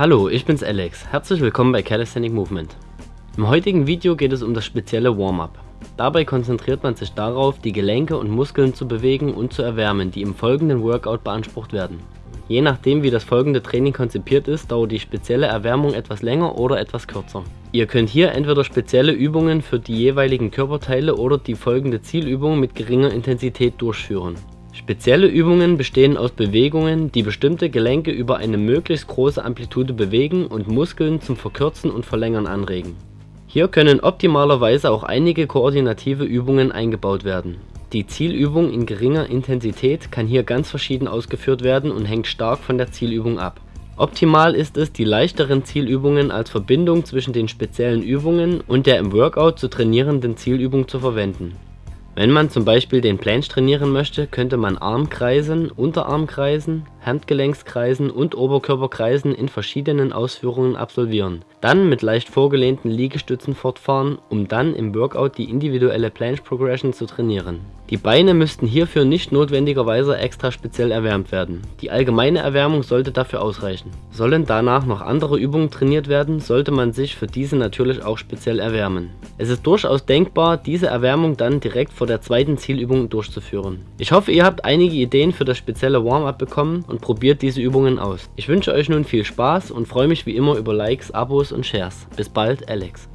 Hallo, ich bin's Alex. Herzlich willkommen bei Calisthenic Movement. Im heutigen Video geht es um das spezielle Warm-Up. Dabei konzentriert man sich darauf, die Gelenke und Muskeln zu bewegen und zu erwärmen, die im folgenden Workout beansprucht werden. Je nachdem wie das folgende Training konzipiert ist, dauert die spezielle Erwärmung etwas länger oder etwas kürzer. Ihr könnt hier entweder spezielle Übungen für die jeweiligen Körperteile oder die folgende Zielübung mit geringer Intensität durchführen. Spezielle Übungen bestehen aus Bewegungen, die bestimmte Gelenke über eine möglichst große Amplitude bewegen und Muskeln zum Verkürzen und Verlängern anregen. Hier können optimalerweise auch einige koordinative Übungen eingebaut werden. Die Zielübung in geringer Intensität kann hier ganz verschieden ausgeführt werden und hängt stark von der Zielübung ab. Optimal ist es, die leichteren Zielübungen als Verbindung zwischen den speziellen Übungen und der im Workout zu trainierenden Zielübung zu verwenden wenn man zum Beispiel den Planche trainieren möchte, könnte man Armkreisen, Unterarmkreisen, Handgelenkskreisen und Oberkörperkreisen in verschiedenen Ausführungen absolvieren, dann mit leicht vorgelehnten Liegestützen fortfahren, um dann im Workout die individuelle Planche Progression zu trainieren. Die Beine müssten hierfür nicht notwendigerweise extra speziell erwärmt werden, die allgemeine Erwärmung sollte dafür ausreichen. Sollen danach noch andere Übungen trainiert werden, sollte man sich für diese natürlich auch speziell erwärmen. Es ist durchaus denkbar, diese Erwärmung dann direkt vor der zweiten Zielübung durchzuführen. Ich hoffe ihr habt einige Ideen für das spezielle Warm-up bekommen und probiert diese Übungen aus. Ich wünsche euch nun viel Spaß und freue mich wie immer über Likes, Abos und Shares. Bis bald, Alex.